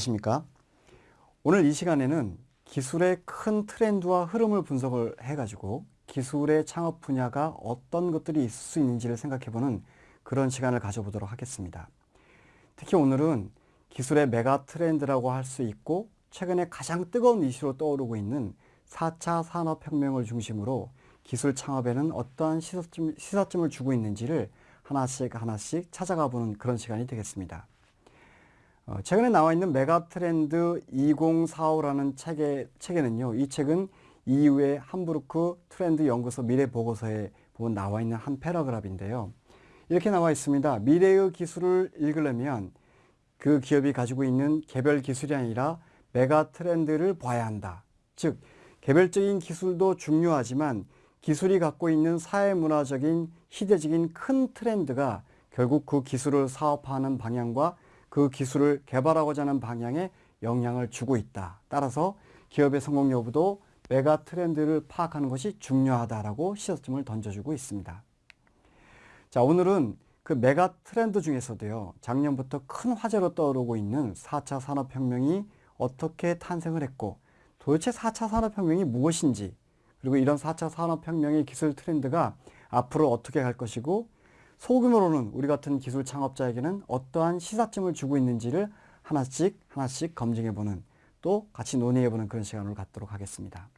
안녕하십니까 오늘 이 시간에는 기술의 큰 트렌드와 흐름을 분석을 해 가지고 기술의 창업 분야가 어떤 것들이 있을 수 있는지를 생각해 보는 그런 시간을 가져보도록 하겠습니다 특히 오늘은 기술의 메가 트렌드라고 할 수 있고 최근에 가장 뜨거운 이슈로 떠오르고 있는 4차 산업혁명을 중심으로 기술 창업에는 어떠한 시사점, 시사점을 주고 있는지를 하나씩 하나씩 찾아가 보는 그런 시간이 되겠습니다. 어, 최근에 나와 있는 메가트렌드 2045라는 책의, 책에는요. 이 책은 EU의 함부르크 트렌드 연구소 미래 보고서에 보면 나와 있는 한 paragraph인데요. 이렇게 나와 있습니다. 미래의 기술을 읽으려면 그 기업이 가지고 있는 개별 기술이 아니라 mega trend를 봐야 한다. 즉, 개별적인 기술도 중요하지만 기술이 갖고 있는 사회문화적인 시대적인 큰 트렌드가 결국 그 기술을 사업하는 방향과 그 기술을 개발하고자 하는 방향에 영향을 주고 있다. 따라서 기업의 성공 여부도 메가 트렌드를 파악하는 것이 중요하다라고 시사점을 던져주고 있습니다. 자, 오늘은 그 메가 트렌드 중에서도요, 작년부터 큰 화제로 떠오르고 있는 4차 산업혁명이 어떻게 탄생을 했고, 도대체 4차 산업혁명이 무엇인지, 그리고 이런 4차 산업혁명의 기술 트렌드가 앞으로 어떻게 갈 것이고, 소규모로는 우리 같은 기술 창업자에게는 어떠한 시사점을 주고 있는지를 하나씩 하나씩 검증해보는 또 같이 논의해보는 그런 시간을 갖도록 하겠습니다.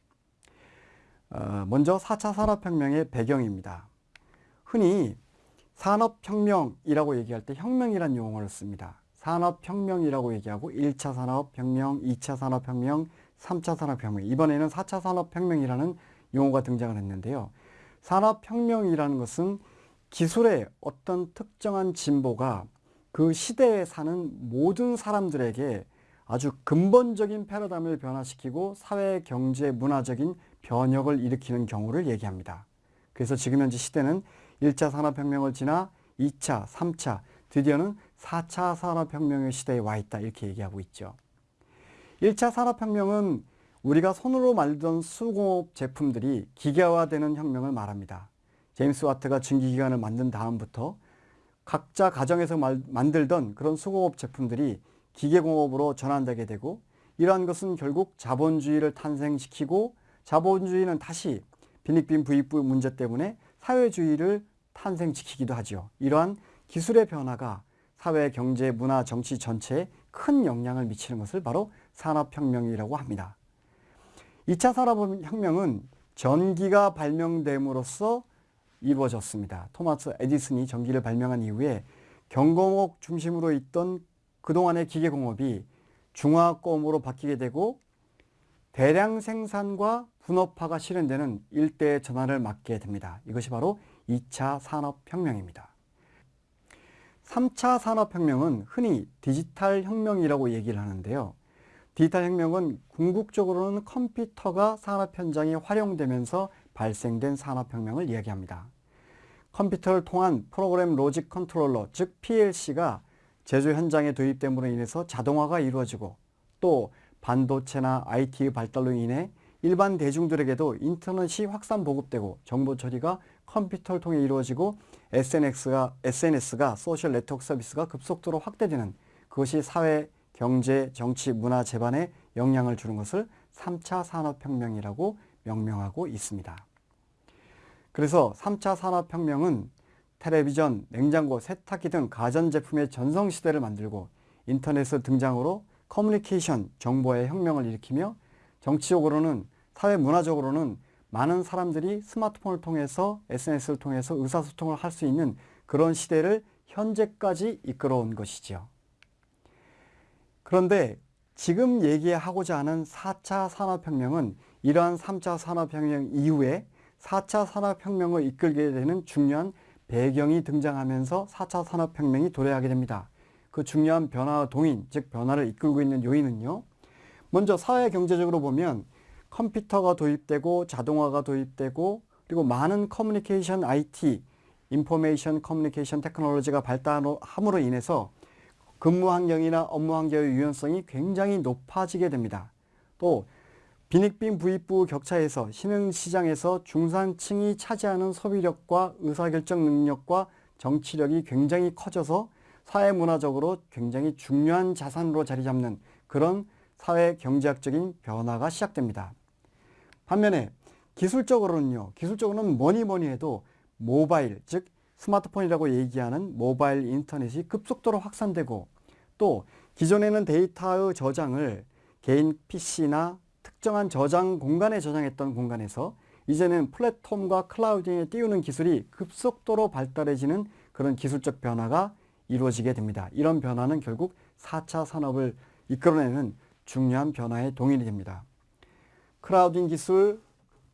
어, 먼저 4차 산업혁명의 배경입니다. 흔히 산업혁명이라고 얘기할 때 혁명이란 용어를 씁니다. 산업혁명이라고 얘기하고 1차 산업혁명, 2차 산업혁명, 3차 산업혁명 이번에는 4차 산업혁명이라는 용어가 등장을 했는데요. 산업혁명이라는 것은 기술의 어떤 특정한 진보가 그 시대에 사는 모든 사람들에게 아주 근본적인 패러다임을 변화시키고 사회, 경제, 문화적인 변혁을 일으키는 경우를 얘기합니다. 그래서 지금 현재 시대는 1차 산업혁명을 지나 2차, 3차, 드디어는 4차 산업혁명의 시대에 와 있다 이렇게 얘기하고 있죠. 1차 산업혁명은 우리가 손으로 만들던 수공업 제품들이 기계화되는 혁명을 말합니다. 제임스 와트가 증기기관을 만든 다음부터 각자 가정에서 만들던 그런 수공업 제품들이 기계공업으로 전환되게 되고 이러한 것은 결국 자본주의를 탄생시키고 자본주의는 다시 빈익빈 부익부 문제 때문에 사회주의를 탄생시키기도 하죠. 이러한 기술의 변화가 사회, 경제, 문화, 정치 전체에 큰 영향을 미치는 것을 바로 산업혁명이라고 합니다. 2차 산업혁명은 전기가 발명됨으로써 이루어졌습니다. 토마스 에디슨이 전기를 발명한 이후에 경공업 중심으로 있던 그동안의 기계공업이 중화공업으로 바뀌게 되고 대량 생산과 분업화가 실현되는 일대의 전환을 맞게 됩니다. 이것이 바로 2차 산업혁명입니다. 3차 산업혁명은 흔히 디지털 혁명이라고 얘기를 하는데요. 디지털 혁명은 궁극적으로는 컴퓨터가 산업 현장에 활용되면서 발생된 산업혁명을 이야기합니다. 컴퓨터를 통한 program logic controller 즉 PLC가 제조 현장에 도입됨으로 인해서 자동화가 이루어지고 또 반도체나 IT의 발달로 인해 일반 대중들에게도 인터넷이 확산 보급되고 정보 처리가 컴퓨터를 통해 이루어지고 SNS가, SNS가 social network service가 급속도로 확대되는 그것이 사회, 경제, 정치, 문화 제반에 영향을 주는 것을 3차 산업혁명이라고 명명하고 있습니다. 그래서 3차 산업혁명은 텔레비전, 냉장고, 세탁기 등 가전제품의 전성시대를 만들고 인터넷의 등장으로 커뮤니케이션, 정보의 혁명을 일으키며 정치적으로는 사회 문화적으로는 많은 사람들이 스마트폰을 통해서 SNS를 통해서 의사소통을 할 수 있는 그런 시대를 현재까지 이끌어온 것이죠. 그런데 지금 얘기하고자 하는 4차 산업혁명은 이러한 3차 산업혁명 이후에 4차 산업혁명을 이끌게 되는 중요한 배경이 등장하면서 4차 산업혁명이 도래하게 됩니다. 그 중요한 변화와 동인, 즉 변화를 이끌고 있는 요인은요. 먼저 사회 경제적으로 보면 컴퓨터가 도입되고 자동화가 도입되고 그리고 많은 커뮤니케이션 IT, information communication technology가 발달함으로 인해서 근무 환경이나 업무 환경의 유연성이 굉장히 높아지게 됩니다. 또 빈익빈 부익부 격차에서 신흥시장에서 중산층이 차지하는 소비력과 의사결정 능력과 정치력이 굉장히 커져서 사회문화적으로 굉장히 중요한 자산으로 자리 잡는 그런 사회 경제학적인 변화가 시작됩니다. 반면에 기술적으로는요. 기술적으로는 뭐니 뭐니 해도 모바일 즉 스마트폰이라고 얘기하는 모바일 인터넷이 급속도로 확산되고 또 기존에는 데이터의 저장을 개인 PC나 특정한 저장 공간에 저장했던 공간에서 이제는 플랫폼과 클라우딩에 띄우는 기술이 급속도로 발달해지는 그런 기술적 변화가 이루어지게 됩니다. 이런 변화는 결국 4차 산업을 이끌어내는 중요한 변화의 동인이 됩니다. clouding 기술,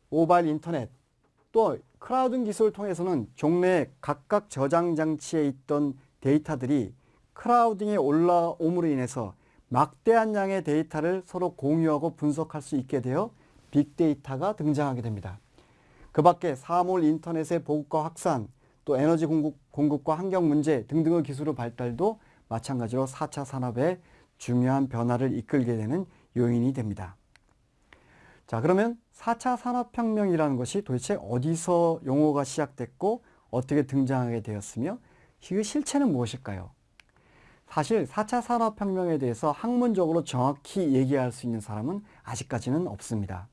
모바일 인터넷, 또 clouding 기술을 통해서는 종래 각각 저장 장치에 있던 데이터들이 clouding에 올라옴으로 인해서 막대한 양의 데이터를 서로 공유하고 분석할 수 있게 되어 빅데이터가 등장하게 됩니다. 그 밖에 사물 인터넷의 보급과 확산, 또 에너지 공급, 공급 과 환경 문제 등등의 기술의 발달도 마찬가지로 4차 산업의 중요한 변화를 이끌게 되는 요인이 됩니다. 자 그러면 4차 산업혁명이라는 것이 도대체 어디서 용어가 시작됐고 어떻게 등장하게 되었으며 그 실체는 무엇일까요? 사실 4차 산업혁명에 대해서 학문적으로 정확히 얘기할 수 있는 사람은 아직까지는 없습니다.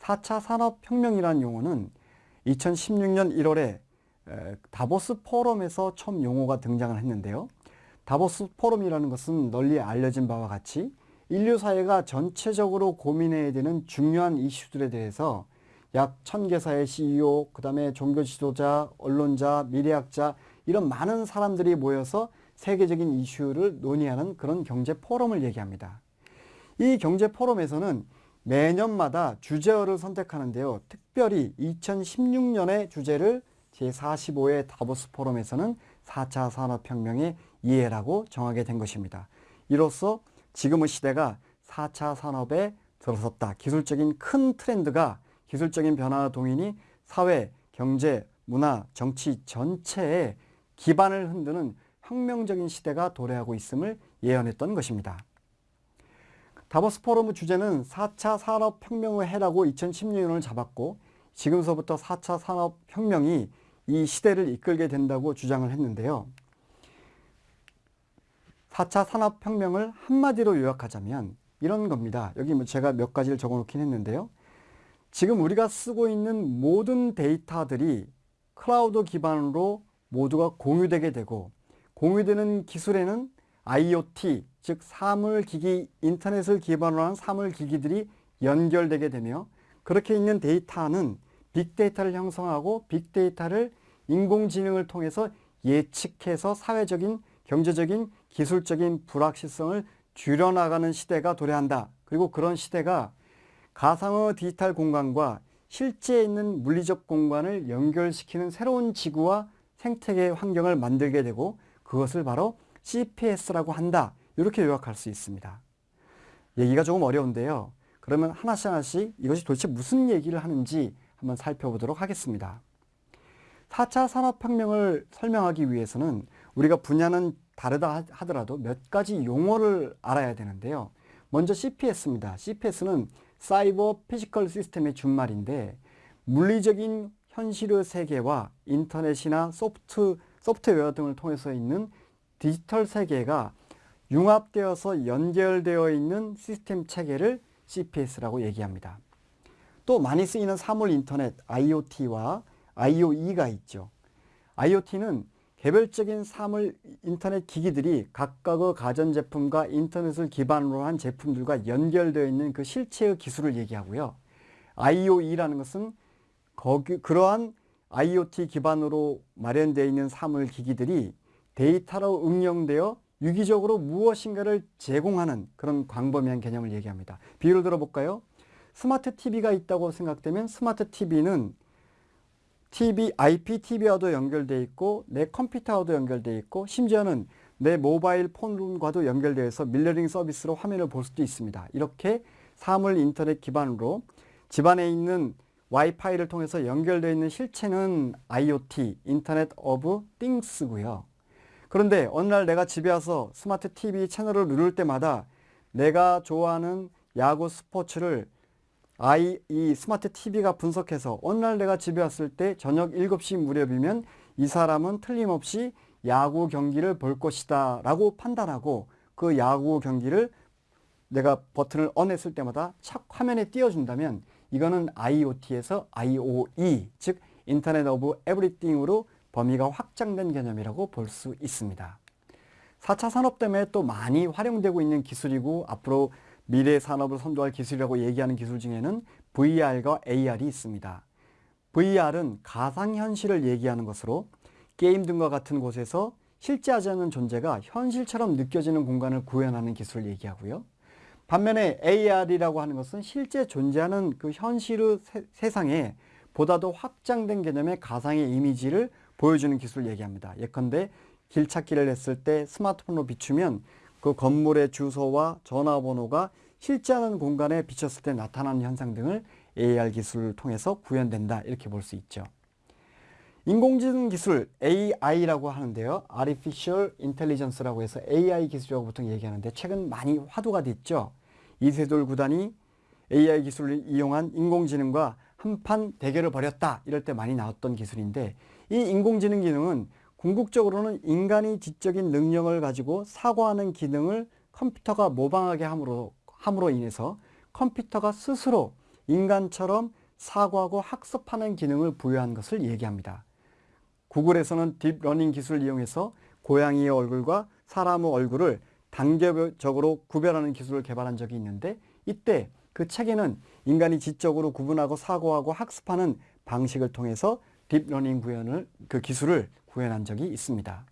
4차 산업혁명이라는 용어는 2016년 1월에 다보스 포럼에서 처음 용어가 등장을 했는데요. 다보스 포럼이라는 것은 널리 알려진 바와 같이 인류 사회가 전체적으로 고민해야 되는 중요한 이슈들에 대해서 약 천개사의 CEO, 그 다음에 종교 지도자, 언론자, 미래학자 이런 많은 사람들이 모여서 세계적인 이슈를 논의하는 그런 경제 포럼을 얘기합니다. 이 경제 포럼에서는 매년마다 주제어를 선택하는데요. 특별히 2016년의 주제를 제45회 다보스 포럼에서는 4차 산업혁명의 이해라고 정하게 된 것입니다. 이로써 지금의 시대가 4차 산업에 들어섰다. 기술적인 큰 트렌드가 기술적인 변화 동인이 사회, 경제, 문화, 정치 전체에 기반을 흔드는 혁명적인 시대가 도래하고 있음을 예언했던 것입니다. 다보스 포럼의 주제는 4차 산업혁명의 해라고 2016년을 잡았고 지금서부터 4차 산업혁명이 이 시대를 이끌게 된다고 주장을 했는데요. 4차 산업혁명을 한마디로 요약하자면 이런 겁니다. 여기 뭐 제가 몇 가지를 적어 놓긴 했는데요. 지금 우리가 쓰고 있는 모든 데이터들이 클라우드 기반으로 모두가 공유되게 되고 공유되는 기술에는 IoT 즉 사물기기 인터넷을 기반으로 한 사물기기들이 연결되게 되며 그렇게 있는 데이터는 빅데이터를 형성하고 빅데이터를 인공지능을 통해서 예측해서 사회적인 경제적인 기술적인 불확실성을 줄여나가는 시대가 도래한다. 그리고 그런 시대가 가상의 디지털 공간과 실제에 있는 물리적 공간을 연결시키는 새로운 지구와 생태계 환경을 만들게 되고 그것을 바로 CPS라고 한다. 이렇게 요약할 수 있습니다. 얘기가 조금 어려운데요. 그러면 하나씩 하나씩 이것이 도대체 무슨 얘기를 하는지 한번 살펴보도록 하겠습니다. 4차 산업혁명을 설명하기 위해서는 우리가 분야는 다르다 하더라도 몇 가지 용어를 알아야 되는데요. 먼저 CPS입니다. CPS는 cyber physical system의 준말인데 물리적인 현실의 세계와 인터넷이나 소프트, 소프트웨어 등을 통해서 있는 디지털 세계가 융합되어서 연결되어 있는 시스템 체계를 CPS라고 얘기합니다. 또 많이 쓰이는 사물 인터넷 IoT와 IOE가 있죠. IoT는 개별적인 사물 인터넷 기기들이 각각의 가전제품과 인터넷을 기반으로 한 제품들과 연결되어 있는 그 실체의 기술을 얘기하고요. IOE라는 것은 거기, 그러한 IoT 기반으로 마련되어 있는 사물 기기들이 데이터로 응용되어 유기적으로 무엇인가를 제공하는 그런 광범위한 개념을 얘기합니다. 비유를 들어볼까요? 스마트 TV가 있다고 생각되면 스마트 TV는 TV, IPTV와도 연결되어 있고 내 컴퓨터와도 연결되어 있고 심지어는 내 모바일 폰과도 연결되어 서 밀러링 서비스로 화면을 볼 수도 있습니다. 이렇게 사물 인터넷 기반으로 집안에 있는 와이파이를 통해서 연결되어 있는 실체는 IoT, Internet of Things고요. 그런데 어느 날 내가 집에 와서 스마트 TV 채널을 누를 때마다 내가 좋아하는 야구 스포츠를 아이 이 스마트 TV가 분석해서 어느 날 내가 집에 왔을 때 저녁 7시 무렵이면 이 사람은 틀림없이 야구 경기를 볼 것이다 라고 판단하고 그 야구 경기를 내가 버튼을 on했을 때마다 착 화면에 띄워준다면 이거는 IoT에서 IOE, 즉 Internet of Everything으로 범위가 확장된 개념이라고 볼 수 있습니다. 4차 산업 때문에 또 많이 활용되고 있는 기술이고 앞으로 미래 산업을 선도할 기술이라고 얘기하는 기술 중에는 VR과 AR이 있습니다. VR은 가상현실을 얘기하는 것으로 게임 등과 같은 곳에서 실제하지 않는 존재가 현실처럼 느껴지는 공간을 구현하는 기술을 얘기하고요. 반면에 AR이라고 하는 것은 실제 존재하는 그 현실의 세, 상에 보다도 확장된 개념의 가상의 이미지를 보여주는 기술을 얘기합니다. 예컨대 길 찾기를 했을 때 스마트폰으로 비추면 그 건물의 주소와 전화번호가 실제하는 공간에 비쳤을 때 나타나는 현상 등을 AR 기술을 통해서 구현된다 이렇게 볼 수 있죠. 인공지능 기술 AI라고 하는데요. Artificial Intelligence라고 해서 AI 기술이라고 보통 얘기하는데 최근 많이 화두가 됐죠. 이세돌 구단이 AI 기술을 이용한 인공지능과 한판 대결을 벌였다 이럴 때 많이 나왔던 기술인데 이 인공지능 기능은 궁극적으로는 인간이 지적인 능력을 가지고 사고하는 기능을 컴퓨터가 모방하게 함으로, 함으로 인해서 컴퓨터가 스스로 인간처럼 사고하고 학습하는 기능을 부여한 것을 얘기합니다. 구글에서는 딥러닝 기술을 이용해서 고양이의 얼굴과 사람의 얼굴을 단계적으로 구별하는 기술을 개발한 적이 있는데 이때 그 책에는 인간이 지적으로 구분하고 사고하고 학습하는 방식을 통해서 딥러닝 구현을 그 기술을 구현한 적이 있습니다.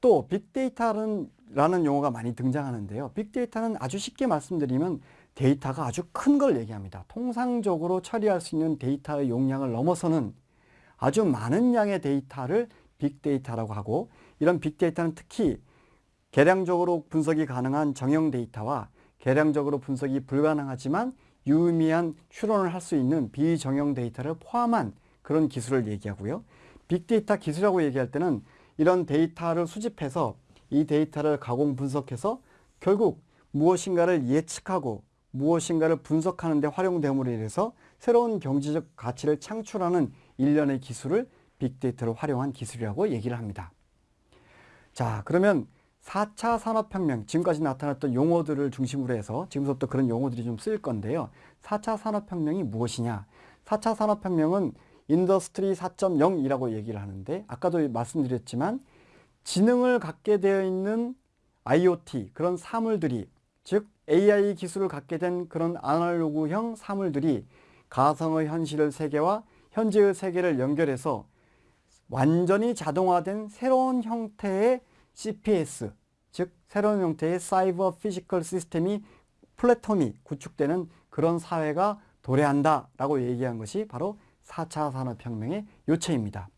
또 빅데이터라는 용어가 많이 등장하는데요. 빅데이터는 아주 쉽게 말씀드리면 데이터가 아주 큰 걸 얘기합니다. 통상적으로 처리할 수 있는 데이터의 용량을 넘어서는 아주 많은 양의 데이터를 빅데이터라고 하고 이런 빅데이터는 특히 계량적으로 분석이 가능한 정형 데이터와 계량적으로 분석이 불가능하지만 유의미한 추론을 할 수 있는 비정형 데이터를 포함한 그런 기술을 얘기하고요. 빅데이터 기술이라고 얘기할 때는 이런 데이터를 수집해서 이 데이터를 가공 분석해서 결국 무엇인가를 예측하고 무엇인가를 분석하는 데 활용됨으로 인해서 새로운 경제적 가치를 창출하는 일련의 기술을 빅데이터를 활용한 기술이라고 얘기를 합니다. 자 그러면 4차 산업혁명, 지금까지 나타났던 용어들을 중심으로 해서 지금부터 그런 용어들이 좀 쓰일 건데요. 4차 산업혁명이 무엇이냐? 4차 산업혁명은 Industry 4.0이라고 얘기를 하는데 아까도 말씀드렸지만 지능을 갖게 되어 있는 IoT 그런 사물들이 즉 AI 기술을 갖게 된 그런 아날로그형 사물들이 가상의 현실의 세계와 현재의 세계를 연결해서 완전히 자동화된 새로운 형태의 CPS 즉 새로운 형태의 cyber physical system이 플랫폼이 구축되는 그런 사회가 도래한다 라고 얘기한 것이 바로 4차 산업혁명의 요체입니다.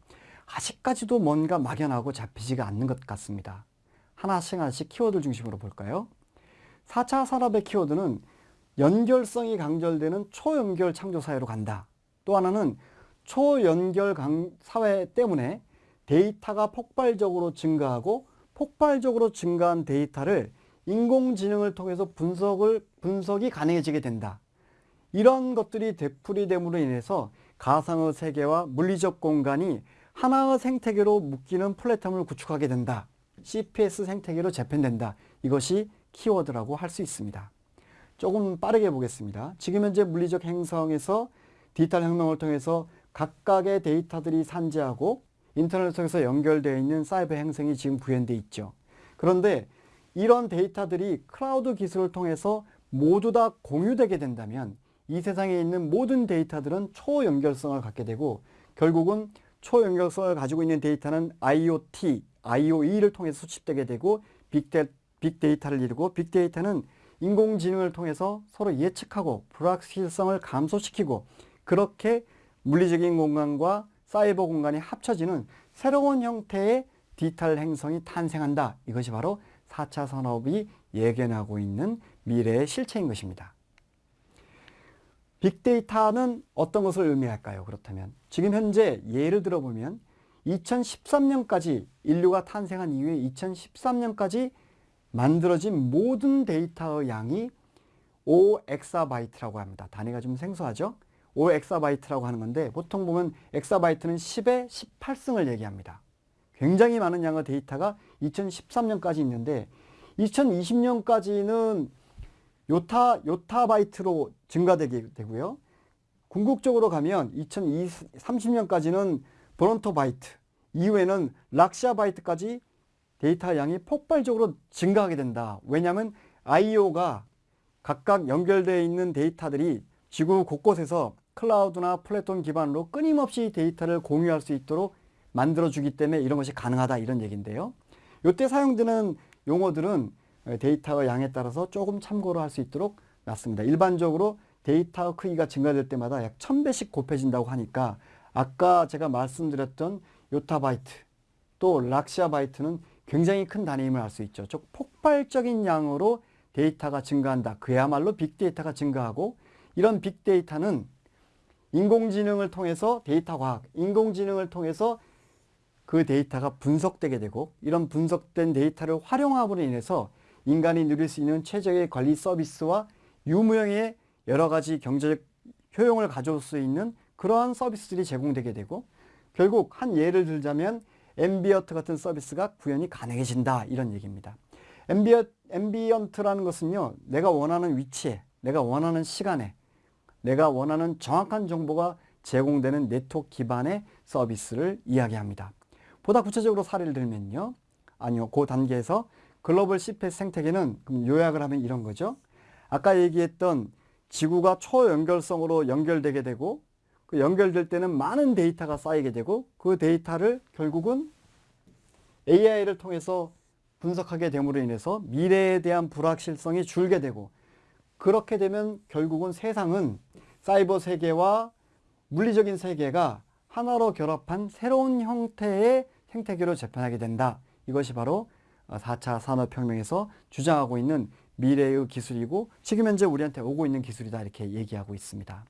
아직까지도 뭔가 막연하고 잡히지가 않는 것 같습니다. 하나씩 하나씩 키워드 중심으로 볼까요? 4차 산업의 키워드는 연결성이 강조되는 초연결 창조 사회로 간다. 또 하나는 초연결 사회 때문에 데이터가 폭발적으로 증가하고 폭발적으로 증가한 데이터를 인공지능을 통해서 분석을, 분석이 가능해지게 된다. 이런 것들이 되풀이됨으로 인해서 가상의 세계와 물리적 공간이 하나의 생태계로 묶이는 플랫폼을 구축하게 된다. CPS 생태계로 재편된다. 이것이 키워드라고 할 수 있습니다. 조금 빠르게 보겠습니다. 지금 현재 물리적 행성에서 디지털 혁명을 통해서 각각의 데이터들이 산재하고 인터넷을 통해서 연결되어 있는 사이버 행성이 지금 구현되어 있죠. 그런데 이런 데이터들이 클라우드 기술을 통해서 모두 다 공유되게 된다면 이 세상에 있는 모든 데이터들은 초연결성을 갖게 되고 결국은 초연결성을 가지고 있는 데이터는 IoT, IOE를 통해서 수집되게 되고 빅데, 빅데이터를 이루고 빅데이터는 인공지능을 통해서 서로 예측하고 불확실성을 감소시키고 그렇게 물리적인 공간과 사이버 공간이 합쳐지는 새로운 형태의 디지털 행성이 탄생한다. 이것이 바로 4차 산업이 예견하고 있는 미래의 실체인 것입니다. 빅데이터는 어떤 것을 의미할까요? 그렇다면 지금 현재 예를 들어보면 2013년까지 인류가 탄생한 이후에 2013년까지 만들어진 모든 데이터의 양이 5엑사바이트라고 합니다. 단위가 좀 생소하죠? 5엑사바이트라고 하는 건데 보통 보면 엑사바이트는 10의 18승을 얘기합니다. 굉장히 많은 양의 데이터가 2013년까지 있는데 2020년까지는 요타, 요타바이트로 증가되게 되고요. 궁극적으로 가면 2030년까지는 브론토바이트, 이후에는 락샤바이트까지 데이터 양이 폭발적으로 증가하게 된다. 왜냐하면 IoE가 각각 연결되어 있는 데이터들이 지구 곳곳에서 클라우드나 플랫폼 기반으로 끊임없이 데이터를 공유할 수 있도록 만들어주기 때문에 이런 것이 가능하다 이런 얘기인데요. 이때 사용되는 용어들은 데이터의 양에 따라서 조금 참고를 할수 있도록 놨습니다. 일반적으로 데이터 크기가 증가될 때마다 약 1000배씩 곱해진다고 하니까 아까 제가 말씀드렸던 요타바이트 또 락시아바이트는 굉장히 큰 단위임을 알 수 있죠. 즉 폭발적인 양으로 데이터가 증가한다. 그야말로 빅데이터가 증가하고 이런 빅데이터는 인공지능을 통해서 데이터 과학, 인공지능을 통해서 그 데이터가 분석되게 되고 이런 분석된 데이터를 활용함으로 인해서 인간이 누릴 수 있는 최적의 관리 서비스와 유무형의 여러 가지 경제적 효용을 가져올 수 있는 그러한 서비스들이 제공되게 되고 결국 한 예를 들자면 ambient 같은 서비스가 구현이 가능해진다 이런 얘기입니다. ambie, ambient라는 것은요 내가 원하는 위치에 내가 원하는 시간에 내가 원하는 정확한 정보가 제공되는 네트워크 기반의 서비스를 이야기합니다. 보다 구체적으로 사례를 들면요. 아니요. 그 단계에서 글로벌 CPS 생태계는 요약을 하면 이런 거죠. 아까 얘기했던 지구가 초연결성으로 연결되게 되고 그 연결될 때는 많은 데이터가 쌓이게 되고 그 데이터를 결국은 AI를 통해서 분석하게 됨으로 인해서 미래에 대한 불확실성이 줄게 되고 그렇게 되면 결국은 세상은 사이버 세계와 물리적인 세계가 하나로 결합한 새로운 형태의 생태계로 재편하게 된다. 이것이 바로 4차 산업혁명에서 주장하고 있는 미래의 기술이고 지금 현재 우리한테 오고 있는 기술이다 이렇게 얘기하고 있습니다.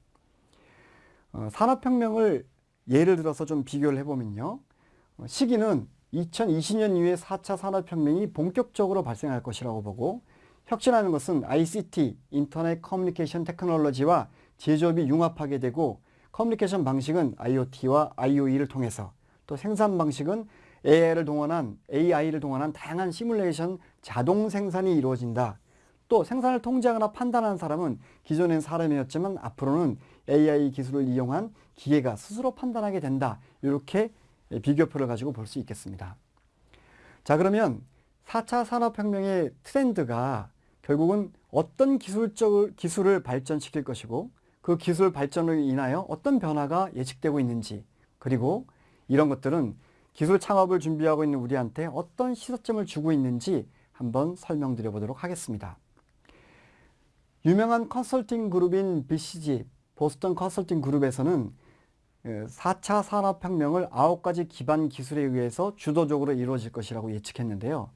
어, 산업혁명을 예를 들어서 좀 비교를 해보면요. 어, 시기는 2020년 이후에 4차 산업혁명이 본격적으로 발생할 것이라고 보고 혁신하는 것은 ICT, 인터넷 커뮤니케이션 테크놀로지와 제조업이 융합하게 되고 커뮤니케이션 방식은 IoT와 IoE를 통해서 또 생산 방식은 AI를 동원한 AI를 동원한 다양한 시뮬레이션 자동 생산이 이루어진다. 또 생산을 통제하거나 판단하는 사람은 기존엔 사람이었지만 앞으로는 AI 기술을 이용한 기계가 스스로 판단하게 된다. 이렇게 비교표를 가지고 볼 수 있겠습니다. 자 그러면 4차 산업혁명의 트렌드가 결국은 어떤 기술적 기술을 발전시킬 것이고 그 기술 발전으로 인하여 어떤 변화가 예측되고 있는지 그리고 이런 것들은 기술 창업을 준비하고 있는 우리한테 어떤 시사점을 주고 있는지 한번 설명드려 보도록 하겠습니다. 유명한 컨설팅 그룹인 BCG, 보스턴 컨설팅 그룹에서는 4차 예, 산업혁명을 9가지 기반 기술에 의해서 주도적으로 이루어질 것이라고 예측했는데요.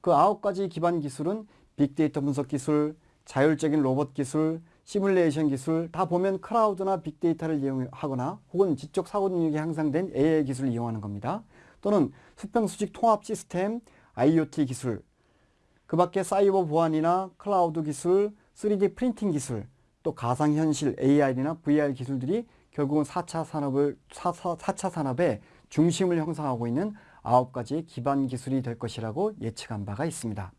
그 9가지 기반 기술은 빅데이터 분석 기술, 자율적인 로봇 기술, 시뮬레이션 기술 다 보면 클라우드나 빅데이터를 이용하거나 혹은 지적 사고 능력이 향상된 AI 기술을 이용하는 겁니다. 또는 수평 수직 통합 시스템, IoT 기술, 그 밖에 사이버 보안이나 클라우드 기술, 3D 프린팅 기술, 또 가상현실 AR이나 VR 기술들이 결국은 4차 산업을 4, 4차 산업의 중심을 형성하고 있는 아홉 가지 기반 기술이 될 것이라고 예측한 바가 있습니다.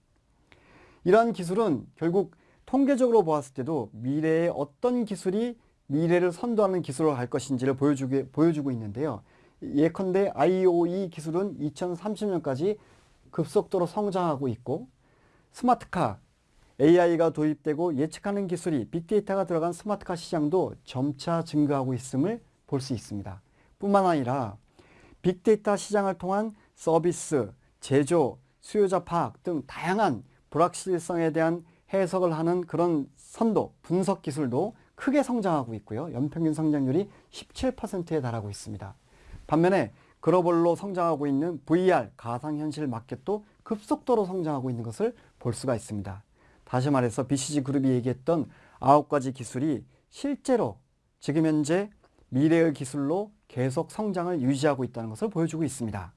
이러한 기술은 결국 통계적으로 보았을 때도 미래의 어떤 기술이 미래를 선도하는 기술로 갈 것인지를 보여주게, 보여주고 있는데요. 예컨대 IOE 기술은 2030년까지 급속도로 성장하고 있고 스마트카, AI가 도입되고 예측하는 기술이 빅데이터가 들어간 스마트카 시장도 점차 증가하고 있음을 볼 수 있습니다. 뿐만 아니라 빅데이터 시장을 통한 서비스, 제조, 수요자 파악 등 다양한 불확실성에 대한 해석을 하는 그런 선도, 분석 기술도 크게 성장하고 있고요. 연평균 성장률이 17%에 달하고 있습니다. 반면에 글로벌로 성장하고 있는 VR, 가상현실 마켓도 급속도로 성장하고 있는 것을 볼 수가 있습니다. 다시 말해서 BCG 그룹이 얘기했던 아홉 가지 기술이 실제로 지금 현재 미래의 기술로 계속 성장을 유지하고 있다는 것을 보여주고 있습니다.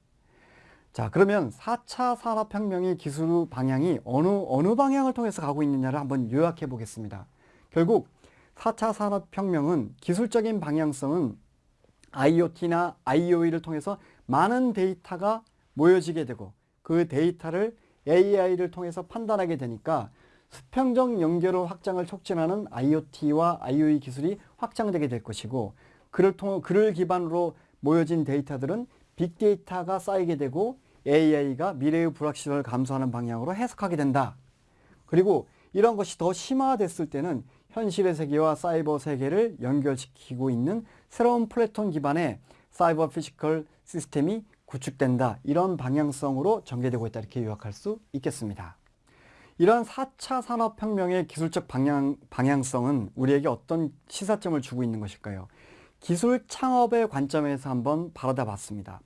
자 그러면 4차 산업혁명의 기술 방향이 어느 어느 방향을 통해서 가고 있느냐를 한번 요약해 보겠습니다. 결국 4차 산업혁명은 기술적인 방향성은 IoT나 IoE를 통해서 많은 데이터가 모여지게 되고 그 데이터를 AI를 통해서 판단하게 되니까 수평적 연결을 확장을 촉진하는 IoT와 IoE 기술이 확장되게 될 것이고 그를 통 그를 기반으로 모여진 데이터들은 빅데이터가 쌓이게 되고 AI가 미래의 불확실을 감소하는 방향으로 해석하게 된다. 그리고 이런 것이 더 심화됐을 때는 현실의 세계와 사이버 세계를 연결시키고 있는 새로운 플랫폼 기반의 사이버 physical 시스템이 구축된다. 이런 방향성으로 전개되고 있다. 이렇게 요약할 수 있겠습니다. 이런 4차 산업혁명의 기술적 방향, 방향성은 우리에게 어떤 시사점을 주고 있는 것일까요? 기술 창업의 관점에서 한번 바라다 봤습니다.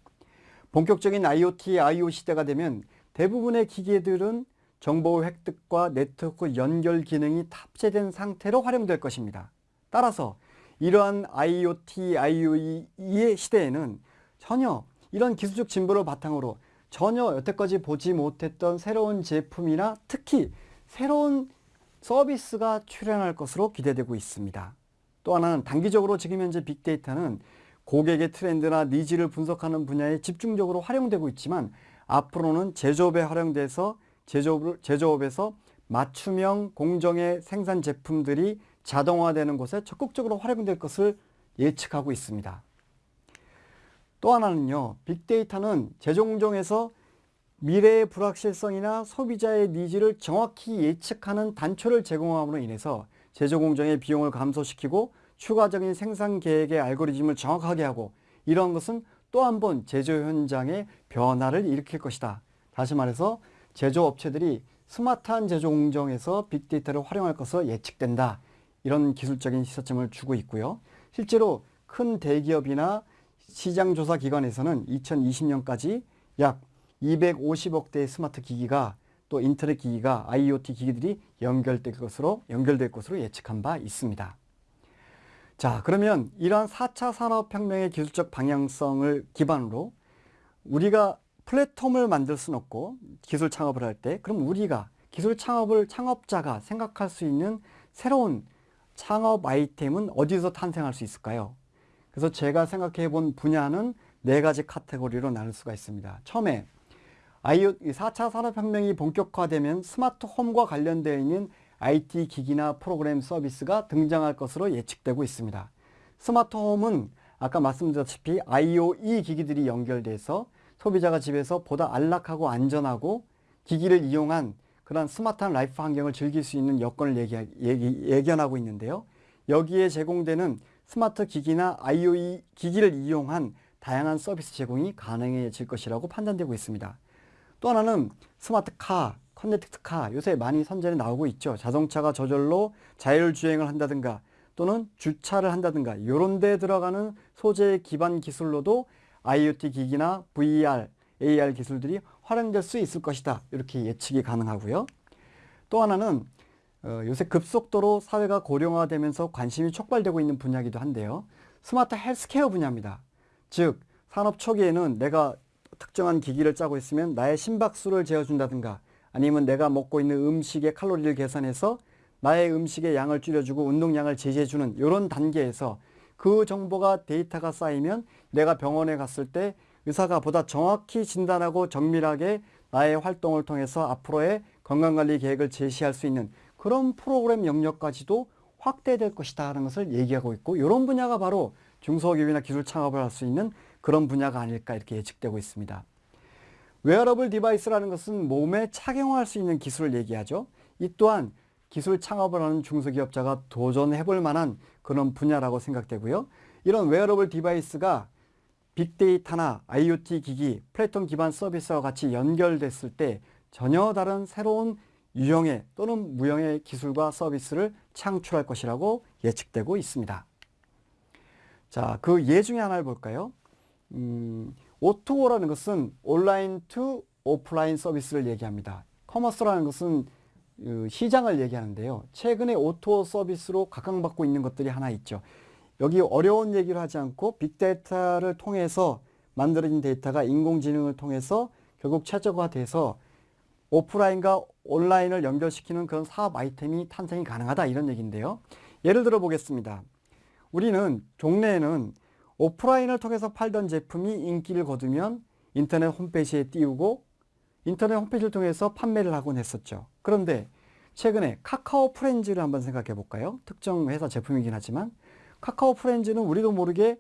본격적인 IoT, IoE 시대가 되면 대부분의 기계들은 정보 획득과 네트워크 연결 기능이 탑재된 상태로 활용될 것입니다. 따라서 이러한 IoT, IoE의 시대에는 전혀 이런 기술적 진보를 바탕으로 전혀 여태까지 보지 못했던 새로운 제품이나 특히 새로운 서비스가 출현할 것으로 기대되고 있습니다. 또 하나는 단기적으로 지금 현재 빅데이터는 고객의 트렌드나 needs를 분석하는 분야에 집중적으로 활용되고 있지만 앞으로는 제조업에 활용돼서 제조업, 제조업에서 맞춤형 공정의 생산 제품들이 자동화되는 곳에 적극적으로 활용될 것을 예측하고 있습니다. 또 하나는요. 빅데이터는 제조 공정에서 미래의 불확실성이나 소비자의 needs를 정확히 예측하는 단초를 제공함으로 인해서 제조 공정의 비용을 감소시키고 추가적인 생산 계획의 알고리즘을 정확하게 하고 이런 것은 또 한 번 제조 현장의 변화를 일으킬 것이다. 다시 말해서 제조업체들이 스마트한 제조 공정에서 빅데이터를 활용할 것으로 예측된다. 이런 기술적인 시사점을 주고 있고요. 실제로 큰 대기업이나 시장조사 기관에서는 2020년까지 약 250억 대의 스마트 기기가 또 인터넷 기기가 IoT 기기들이 연결될 것으로 연결될 것으로 예측한 바 있습니다. 자, 그러면 이러한 4차 산업혁명의 기술적 방향성을 기반으로 우리가 플랫폼을 만들 수는 없고 기술 창업을 할 때 그럼 우리가 기술 창업을 창업자가 생각할 수 있는 새로운 창업 아이템은 어디서 탄생할 수 있을까요? 그래서 제가 생각해 본 분야는 네 가지 카테고리로 나눌 수가 있습니다. 처음에 IO, 4차 산업혁명이 본격화되면 스마트 홈과 관련되어 있는 IT 기기나 프로그램 서비스가 등장할 것으로 예측되고 있습니다. 스마트 홈은 아까 말씀드렸다시피 IoE 기기들이 연결돼서 소비자가 집에서 보다 안락하고 안전하고 기기를 이용한 그런 스마트한 life 환경을 즐길 수 있는 여건을 예견하고 있는데요. 여기에 제공되는 스마트 기기나 IoE 기기를 이용한 다양한 서비스 제공이 가능해질 것이라고 판단되고 있습니다. 또 하나는 스마트카, 커넥트카 요새 많이 선전에 나오고 있죠. 자동차가 저절로 자율주행을 한다든가 또는 주차를 한다든가 이런 데 들어가는 소재 기반 기술로도 IoT 기기나 VR, AR 기술들이 활용될 수 있을 것이다. 이렇게 예측이 가능하고요. 또 하나는 어, 요새 급속도로 사회가 고령화되면서 관심이 촉발되고 있는 분야이기도 한데요. 스마트 헬스케어 분야입니다. 즉 산업 초기에는 내가 특정한 기기를 짜고 있으면 나의 심박수를 재어준다든가 아니면 내가 먹고 있는 음식의 칼로리를 계산해서 나의 음식의 양을 줄여주고 운동량을 제시해주는 이런 단계에서 그 정보가 데이터가 쌓이면 내가 병원에 갔을 때 의사가 보다 정확히 진단하고 정밀하게 나의 활동을 통해서 앞으로의 건강관리 계획을 제시할 수 있는 그런 프로그램 영역까지도 확대될 것이다 하는 것을 얘기하고 있고 이런 분야가 바로 중소기업이나 기술 창업을 할 수 있는 그런 분야가 아닐까 이렇게 예측되고 있습니다. wearable device라는 것은 몸에 착용할 수 있는 기술을 얘기하죠. 이 또한 기술 창업을 하는 중소기업자가 도전해 볼 만한 그런 분야라고 생각되고요. 이런 wearable device가 빅데이터나 IoT 기기, 플랫폼 기반 서비스와 같이 연결됐을 때 전혀 다른 새로운 유형의 또는 무형의 기술과 서비스를 창출할 것이라고 예측되고 있습니다. 자, 그 예 중에 하나를 볼까요? 음, O2O라는 것은 online to offline 서비스를 얘기합니다. commerce라는 것은 그 시장을 얘기하는데요. 최근에 O2O 서비스로 각광받고 있는 것들이 하나 있죠. 여기 어려운 얘기를 하지 않고 빅데이터를 통해서 만들어진 데이터가 인공지능을 통해서 결국 최적화돼서 오프라인과 온라인을 연결시키는 그런 사업 아이템이 탄생이 가능하다 이런 얘기인데요. 예를 들어 보겠습니다. 우리는 종래에는 오프라인을 통해서 팔던 제품이 인기를 거두면 인터넷 홈페이지에 띄우고 인터넷 홈페이지를 통해서 판매를 하곤 했었죠. 그런데 최근에 카카오 프렌즈를 한번 생각해 볼까요? 특정 회사 제품이긴 하지만 카카오 프렌즈는 우리도 모르게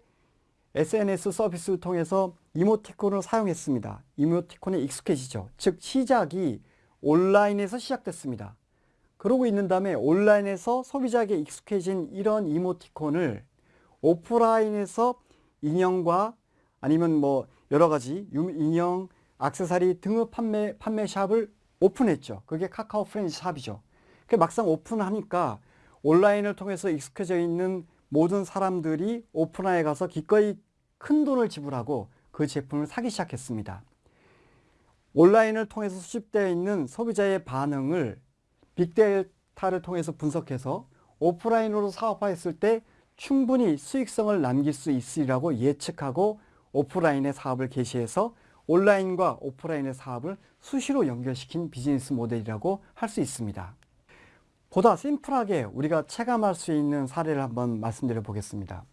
SNS 서비스를 통해서 이모티콘을 사용했습니다. 이모티콘에 익숙해지죠. 즉 시작이 온라인에서 시작됐습니다. 그러고 있는 다음에 온라인에서 소비자에게 익숙해진 이런 이모티콘을 오프라인에서 인형과 아니면 뭐 여러 가지 인형, 악세사리 등의 판매, 판매 샵을 오픈했죠. 그게 카카오 프렌즈 샵이죠. 그 막상 오픈하니까 온라인을 통해서 익숙해져 있는 모든 사람들이 오프라인에 가서 기꺼이 큰 돈을 지불하고 그 제품을 사기 시작했습니다. 온라인을 통해서 수집되어 있는 소비자의 반응을 빅데이터를 통해서 분석해서 오프라인으로 사업화했을 때 충분히 수익성을 남길 수 있으리라고 예측하고 오프라인의 사업을 개시해서 온라인과 오프라인의 사업을 수시로 연결시킨 비즈니스 모델이라고 할 수 있습니다. 보다 심플하게 우리가 체감할 수 있는 사례를 한번 말씀드려 보겠습니다.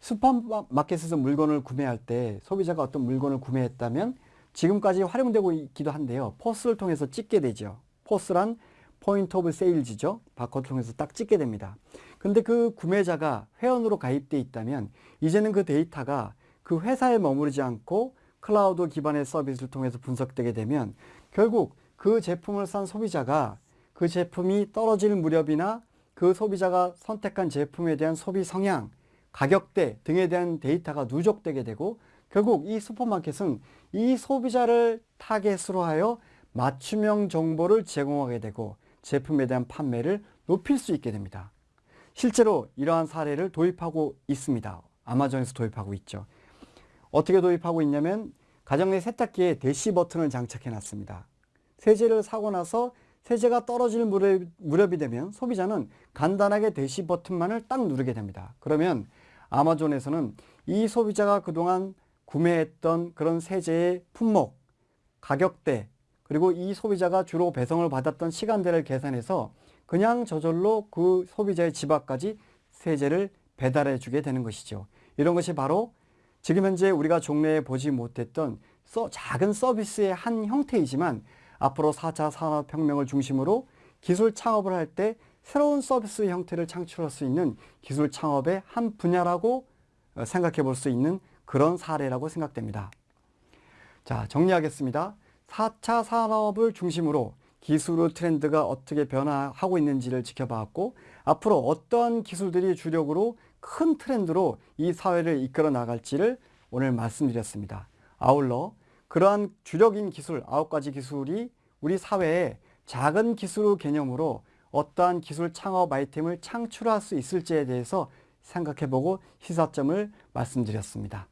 슈퍼마켓에서 물건을 구매할 때 소비자가 어떤 물건을 구매했다면 지금까지 활용되고 있기도 한데요. POS를 통해서 찍게 되죠. POS란 point of sales죠. 바코드 통해서 딱 찍게 됩니다. 근데 그 구매자가 회원으로 가입돼 있다면 이제는 그 데이터가 그 회사에 머무르지 않고 클라우드 기반의 서비스를 통해서 분석되게 되면 결국 그 제품을 산 소비자가 그 제품이 떨어질 무렵이나 그 소비자가 선택한 제품에 대한 소비 성향, 가격대 등에 대한 데이터가 누적되게 되고 결국 이 슈퍼마켓은 이 소비자를 타겟으로 하여 맞춤형 정보를 제공하게 되고 제품에 대한 판매를 높일 수 있게 됩니다. 실제로 이러한 사례를 도입하고 있습니다. 아마존에서 도입하고 있죠. 어떻게 도입하고 있냐면 가정 내 세탁기에 대시 버튼을 장착해 놨습니다. 세제를 사고 나서 세제가 떨어질 무렵, 이 되면 소비자는 간단하게 대시 버튼만을 딱 누르게 됩니다. 그러면 아마존에서는 이 소비자가 그동안 구매했던 그런 세제의 품목, 가격대, 그리고 이 소비자가 주로 배송을 받았던 시간대를 계산해서 그냥 저절로 그 소비자의 집 앞까지 세제를 배달해 주게 되는 것이죠. 이런 것이 바로 지금 현재 우리가 종래에 보지 못했던 작은 서비스의 한 형태이지만 앞으로 4차 산업혁명을 중심으로 기술 창업을 할 때 새로운 서비스 형태를 창출할 수 있는 기술 창업의 한 분야라고 어, 생각해 볼 수 있는 그런 사례라고 생각됩니다. 자, 정리하겠습니다. 4차 산업을 중심으로 기술의 트렌드가 어떻게 변화하고 있는지를 지켜봤고 앞으로 어떤 기술들이 주력으로 큰 트렌드로 이 사회를 이끌어 나갈지를 오늘 말씀드렸습니다. 아울러 그러한 주력인 기술, 아홉 가지 기술이 우리 사회에 작은 기술 개념으로 어떠한 기술 창업 아이템을 창출할 수 있을지에 대해서 생각해보고 시사점을 말씀드렸습니다.